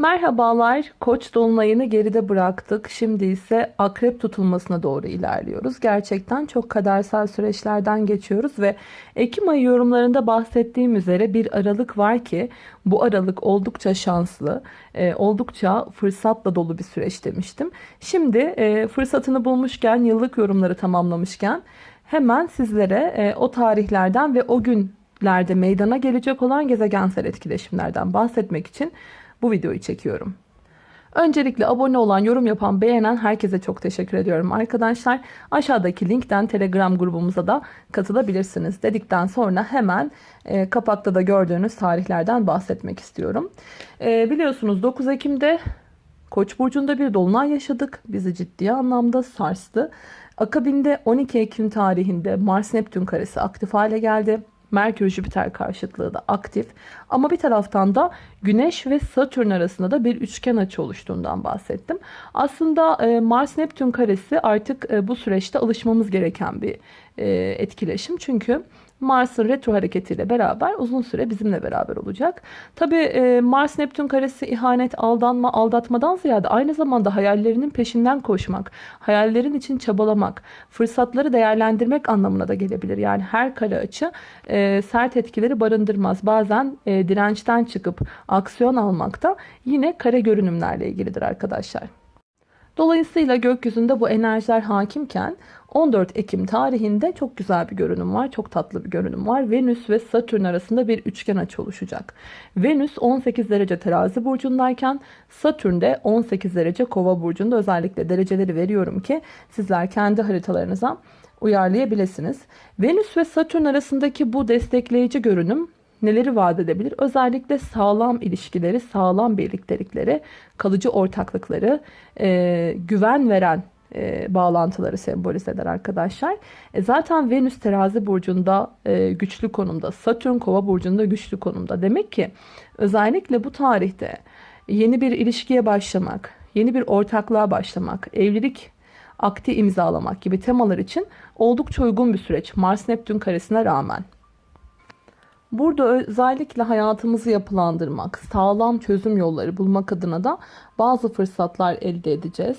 Merhabalar, Koç dolunayını geride bıraktık. Şimdi ise akrep tutulmasına doğru ilerliyoruz. Gerçekten çok kadersel süreçlerden geçiyoruz ve Ekim ayı yorumlarında bahsettiğim üzere bir aralık var ki bu aralık oldukça şanslı, e, oldukça fırsatla dolu bir süreç demiştim. Şimdi e, fırsatını bulmuşken, yıllık yorumları tamamlamışken hemen sizlere e, o tarihlerden ve o günlerde meydana gelecek olan gezegensel etkileşimlerden bahsetmek için bu videoyu çekiyorum. Öncelikle abone olan, yorum yapan, beğenen herkese çok teşekkür ediyorum arkadaşlar. Aşağıdaki linkten Telegram grubumuza da katılabilirsiniz dedikten sonra hemen e, kapakta da gördüğünüz tarihlerden bahsetmek istiyorum. E, biliyorsunuz 9 Ekim'de Koç burcunda bir dolunay yaşadık. Bizi ciddi anlamda sarstı. Akabinde 12 Ekim tarihinde Mars Neptün karesi aktif hale geldi. Merkür Jüpiter karşıtlığı da aktif. Ama bir taraftan da Güneş ve Satürn arasında da bir üçgen açı oluştuğundan bahsettim. Aslında e, Mars Neptün karesi artık e, bu süreçte alışmamız gereken bir e, etkileşim. Çünkü Mars'ın retro hareketiyle beraber uzun süre bizimle beraber olacak. Tabi e, Mars Neptün karesi ihanet, aldanma, aldatmadan ziyade aynı zamanda hayallerinin peşinden koşmak, hayallerin için çabalamak, fırsatları değerlendirmek anlamına da gelebilir. Yani her kare açı e, sert etkileri barındırmaz. Bazen e, dirençten çıkıp aksiyon almakta yine kare görünümlerle ilgilidir arkadaşlar. Dolayısıyla gökyüzünde bu enerjiler hakimken 14 Ekim tarihinde çok güzel bir görünüm var. Çok tatlı bir görünüm var. Venüs ve Satürn arasında bir üçgen açı oluşacak. Venüs 18 derece terazi burcundayken Satürn de 18 derece kova burcunda. Özellikle dereceleri veriyorum ki sizler kendi haritalarınıza uyarlayabilirsiniz. Venüs ve Satürn arasındaki bu destekleyici görünüm neleri vaat edebilir? Özellikle sağlam ilişkileri, sağlam birliktelikleri, kalıcı ortaklıkları, e, güven veren e, bağlantıları sembolize eder arkadaşlar. E, zaten Venüs terazi burcunda e, güçlü konumda, Satürn kova burcunda güçlü konumda. Demek ki özellikle bu tarihte yeni bir ilişkiye başlamak, yeni bir ortaklığa başlamak, evlilik akti imzalamak gibi temalar için oldukça uygun bir süreç Mars Neptün karesine rağmen. Burada özellikle hayatımızı yapılandırmak, sağlam çözüm yolları bulmak adına da bazı fırsatlar elde edeceğiz.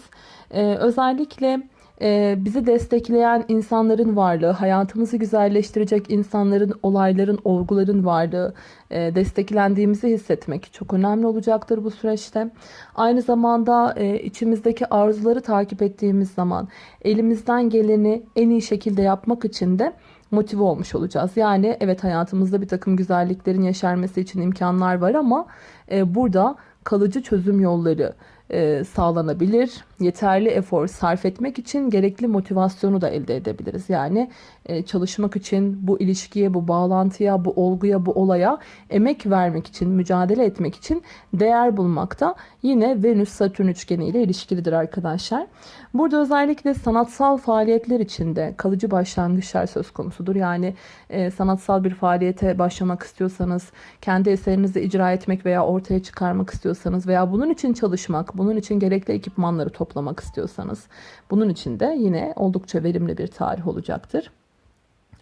Ee, özellikle e, bizi destekleyen insanların varlığı, hayatımızı güzelleştirecek insanların, olayların, olguların varlığı, e, desteklendiğimizi hissetmek çok önemli olacaktır bu süreçte. Aynı zamanda e, içimizdeki arzuları takip ettiğimiz zaman elimizden geleni en iyi şekilde yapmak için de motive olmuş olacağız. Yani evet hayatımızda bir takım güzelliklerin yaşarması için imkanlar var ama e, burada kalıcı çözüm yolları e, sağlanabilir. Yeterli efor sarf etmek için gerekli motivasyonu da elde edebiliriz. Yani e, çalışmak için bu ilişkiye, bu bağlantıya, bu olguya, bu olaya emek vermek için, mücadele etmek için değer bulmakta yine Venüs-Satürn üçgeni ile ilişkilidir arkadaşlar. Burada özellikle sanatsal faaliyetler içinde kalıcı başlangıçlar söz konusudur. Yani e, sanatsal bir faaliyete başlamak istiyorsanız, kendi eserinizi icra etmek veya ortaya çıkarmak istiyorsanız veya bunun için çalışmak, bunun için gerekli ekipmanları toplamak istiyorsanız, bunun için de yine oldukça verimli bir tarih olacaktır.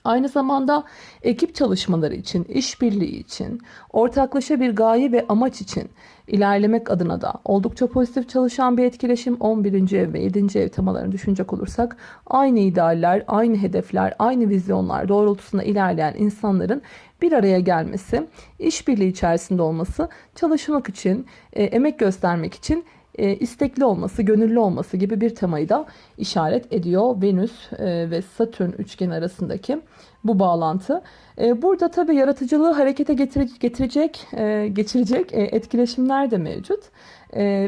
Aynı zamanda ekip çalışmaları için, işbirliği için, ortaklaşa bir gaye ve amaç için ilerlemek adına da oldukça pozitif çalışan bir etkileşim 11. ev ve 7. ev temalarını düşünecek olursak aynı idealler, aynı hedefler, aynı vizyonlar doğrultusunda ilerleyen insanların bir araya gelmesi, işbirliği içerisinde olması, çalışmak için, e, emek göstermek için e, istekli olması, gönüllü olması gibi bir temayı da işaret ediyor Venüs e, ve Satürn üçgen arasındaki bu bağlantı. E, burada tabii yaratıcılığı harekete getirecek, geçirecek etkileşimler de mevcut.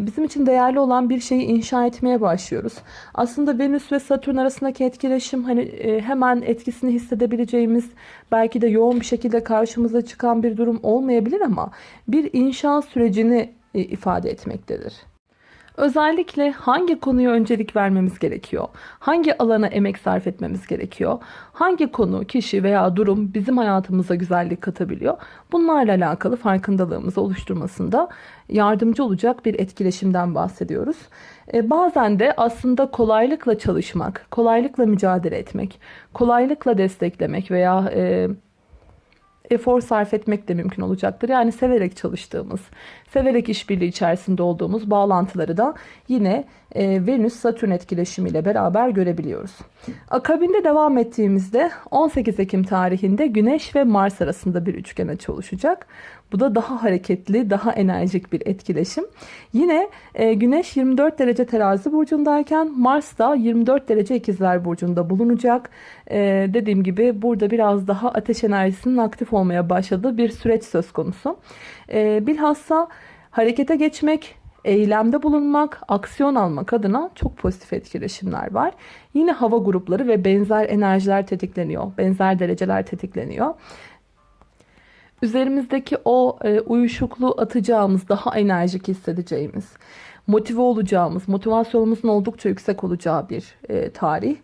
Bizim için değerli olan bir şeyi inşa etmeye başlıyoruz. Aslında Venüs ve Satürn arasındaki etkileşim hani hemen etkisini hissedebileceğimiz belki de yoğun bir şekilde karşımıza çıkan bir durum olmayabilir ama bir inşa sürecini ifade etmektedir. Özellikle hangi konuya öncelik vermemiz gerekiyor? Hangi alana emek sarf etmemiz gerekiyor? Hangi konu, kişi veya durum bizim hayatımıza güzellik katabiliyor? Bunlarla alakalı farkındalığımızı oluşturmasında yardımcı olacak bir etkileşimden bahsediyoruz. E, bazen de aslında kolaylıkla çalışmak, kolaylıkla mücadele etmek, kolaylıkla desteklemek veya... E, efor sarf etmek de mümkün olacaktır. Yani severek çalıştığımız, severek işbirliği içerisinde olduğumuz bağlantıları da yine e, Venüs-Satürn etkileşimiyle beraber görebiliyoruz. Akabinde devam ettiğimizde 18 Ekim tarihinde Güneş ve Mars arasında bir üçgen açı oluşacak. Bu da daha hareketli, daha enerjik bir etkileşim. Yine e, Güneş 24 derece terazi burcundayken Mars da 24 derece ikizler burcunda bulunacak. E, dediğim gibi burada biraz daha ateş enerjisinin aktif olmaya başladığı bir süreç söz konusu. E, bilhassa harekete geçmek, eylemde bulunmak, aksiyon almak adına çok pozitif etkileşimler var. Yine hava grupları ve benzer enerjiler tetikleniyor. Benzer dereceler tetikleniyor. Üzerimizdeki o e, uyuşukluğu atacağımız, daha enerjik hissedeceğimiz, motive olacağımız, motivasyonumuzun oldukça yüksek olacağı bir e, tarih.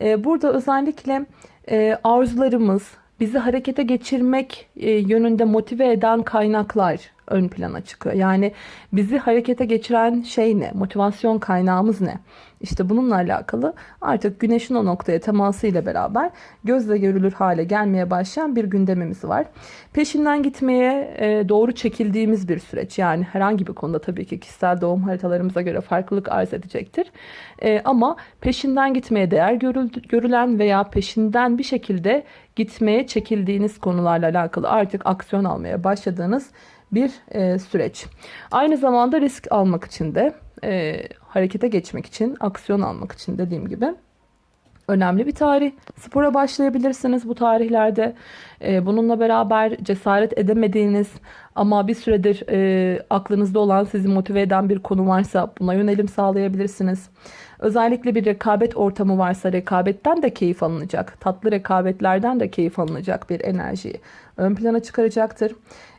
E, burada özellikle e, arzularımız, bizi harekete geçirmek e, yönünde motive eden kaynaklar ön plana çıkıyor. Yani bizi harekete geçiren şey ne? Motivasyon kaynağımız ne? İşte bununla alakalı artık güneşin o noktaya teması ile beraber gözle görülür hale gelmeye başlayan bir gündemimiz var. Peşinden gitmeye e, doğru çekildiğimiz bir süreç. Yani herhangi bir konuda tabii ki kişisel doğum haritalarımıza göre farklılık arz edecektir. E, ama peşinden gitmeye değer görülen veya peşinden bir şekilde gitmeye çekildiğiniz konularla alakalı artık aksiyon almaya başladığınız bir e, süreç. Aynı zamanda risk almak için de e, harekete geçmek için, aksiyon almak için dediğim gibi önemli bir tarih. Spora başlayabilirsiniz bu tarihlerde. E, bununla beraber cesaret edemediğiniz ama bir süredir e, aklınızda olan sizi motive eden bir konu varsa buna yönelim sağlayabilirsiniz. Özellikle bir rekabet ortamı varsa rekabetten de keyif alınacak. Tatlı rekabetlerden de keyif alınacak bir enerjiyi ön plana çıkaracaktır.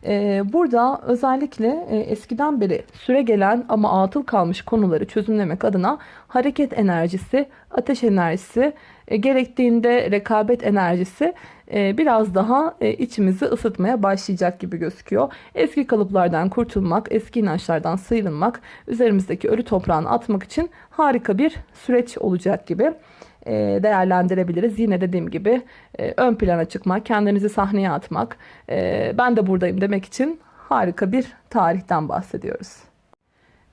Ee, burada özellikle e, eskiden beri süre gelen ama atıl kalmış konuları çözümlemek adına hareket enerjisi, ateş enerjisi, e, gerektiğinde rekabet enerjisi e, biraz daha içimizi ısıtmaya başlayacak gibi gözüküyor. Eski kalıplardan kurtulmak, eski inançlardan sıyrılmak, üzerimizdeki ölü toprağını atmak için harika bir süreç olacak gibi. E, değerlendirebiliriz. Yine dediğim gibi e, ön plana çıkmak, kendinizi sahneye atmak, e, ben de buradayım demek için harika bir tarihten bahsediyoruz.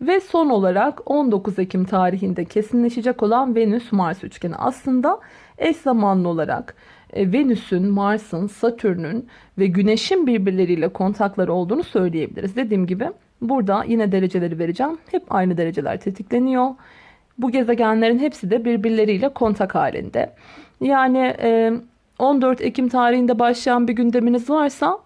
Ve son olarak 19 Ekim tarihinde kesinleşecek olan Venüs-Mars üçgeni aslında eş zamanlı olarak Venüs'ün, Mars'ın, Satürn'ün ve Güneş'in birbirleriyle kontakları olduğunu söyleyebiliriz. Dediğim gibi burada yine dereceleri vereceğim. Hep aynı dereceler tetikleniyor. Bu gezegenlerin hepsi de birbirleriyle kontak halinde. Yani 14 e, Ekim tarihinde başlayan bir gündeminiz varsa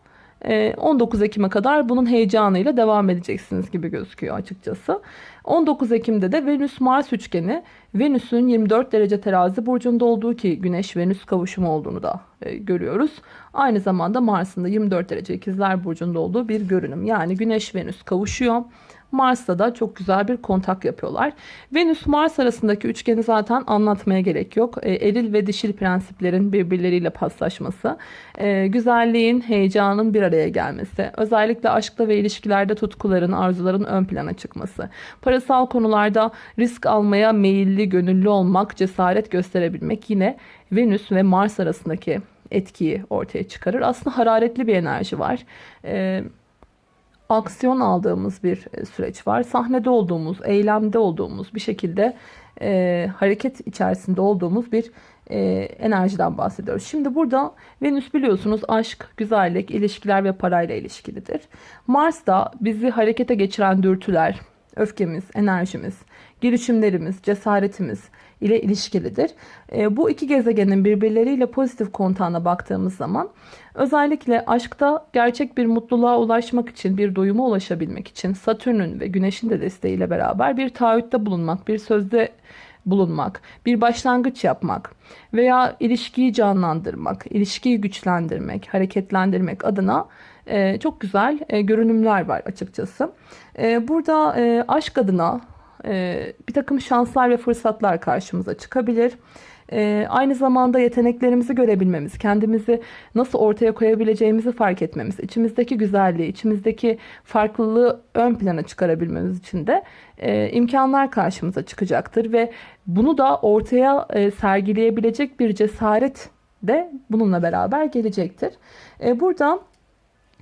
19 e, Ekim'e kadar bunun heyecanıyla devam edeceksiniz gibi gözüküyor açıkçası. 19 Ekim'de de Venüs-Mars üçgeni Venüs'ün 24 derece terazi burcunda olduğu ki Güneş-Venüs kavuşumu olduğunu da e, görüyoruz. Aynı zamanda Mars'ın da 24 derece ikizler burcunda olduğu bir görünüm. Yani Güneş-Venüs kavuşuyor. Mars'ta da çok güzel bir kontak yapıyorlar. Venüs-Mars arasındaki üçgeni zaten anlatmaya gerek yok. E, eril ve dişil prensiplerin birbirleriyle paslaşması, e, güzelliğin, heyecanın bir araya gelmesi, özellikle aşkta ve ilişkilerde tutkuların, arzuların ön plana çıkması, parasal konularda risk almaya meyilli, gönüllü olmak, cesaret gösterebilmek yine Venüs ve Mars arasındaki etkiyi ortaya çıkarır. Aslında hararetli bir enerji var. Ee, aksiyon aldığımız bir e, süreç var. Sahnede olduğumuz, eylemde olduğumuz bir şekilde e, hareket içerisinde olduğumuz bir e, enerjiden bahsediyoruz. Şimdi burada Venüs biliyorsunuz aşk, güzellik, ilişkiler ve parayla ilişkilidir. Mars da bizi harekete geçiren dürtüler, öfkemiz, enerjimiz, girişimlerimiz, cesaretimiz, ile ilişkilidir. E, bu iki gezegenin birbirleriyle pozitif kontağına baktığımız zaman özellikle aşkta gerçek bir mutluluğa ulaşmak için, bir doyuma ulaşabilmek için Satürn'ün ve Güneş'in de desteğiyle beraber bir taahhütte bulunmak, bir sözde bulunmak, bir başlangıç yapmak veya ilişkiyi canlandırmak, ilişkiyi güçlendirmek, hareketlendirmek adına e, çok güzel e, görünümler var açıkçası. E, burada e, aşk adına e, bir takım şanslar ve fırsatlar karşımıza çıkabilir. E, aynı zamanda yeteneklerimizi görebilmemiz, kendimizi nasıl ortaya koyabileceğimizi fark etmemiz, içimizdeki güzelliği, içimizdeki farklılığı ön plana çıkarabilmemiz için de e, imkanlar karşımıza çıkacaktır ve bunu da ortaya e, sergileyebilecek bir cesaret de bununla beraber gelecektir. E, burada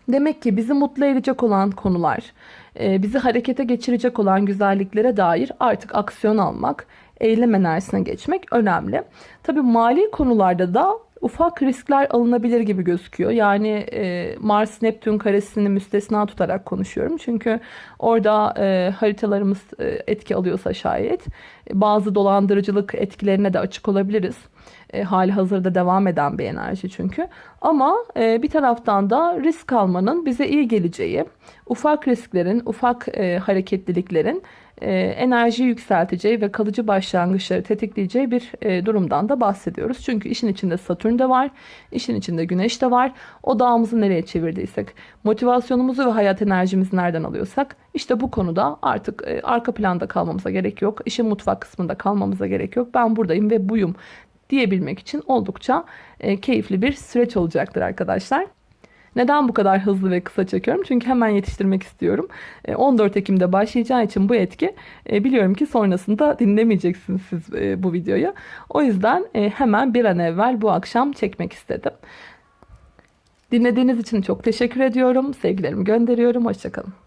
demek ki bizi mutlu edecek olan konular, bizi harekete geçirecek olan güzelliklere dair artık aksiyon almak, eylem enerjisine geçmek önemli. Tabii mali konularda da ufak riskler alınabilir gibi gözüküyor. Yani e, Mars Neptün karesini müstesna tutarak konuşuyorum. Çünkü orada e, haritalarımız e, etki alıyorsa şayet bazı dolandırıcılık etkilerine de açık olabiliriz. E, hali hazırda devam eden bir enerji çünkü. Ama e, bir taraftan da risk almanın bize iyi geleceği, ufak risklerin, ufak e, hareketliliklerin e, enerjiyi yükselteceği ve kalıcı başlangıçları tetikleyeceği bir e, durumdan da bahsediyoruz. Çünkü işin içinde Satürn de var, işin içinde Güneş de var. O dağımızı nereye çevirdiysek, motivasyonumuzu ve hayat enerjimizi nereden alıyorsak, işte bu konuda artık e, arka planda kalmamıza gerek yok. İşin mutfak kısmında kalmamıza gerek yok. Ben buradayım ve buyum diyebilmek için oldukça e, keyifli bir süreç olacaktır arkadaşlar. Neden bu kadar hızlı ve kısa çekiyorum? Çünkü hemen yetiştirmek istiyorum. 14 Ekim'de başlayacağı için bu etki biliyorum ki sonrasında dinlemeyeceksiniz siz bu videoyu. O yüzden hemen bir an evvel bu akşam çekmek istedim. Dinlediğiniz için çok teşekkür ediyorum. Sevgilerimi gönderiyorum. Hoşçakalın.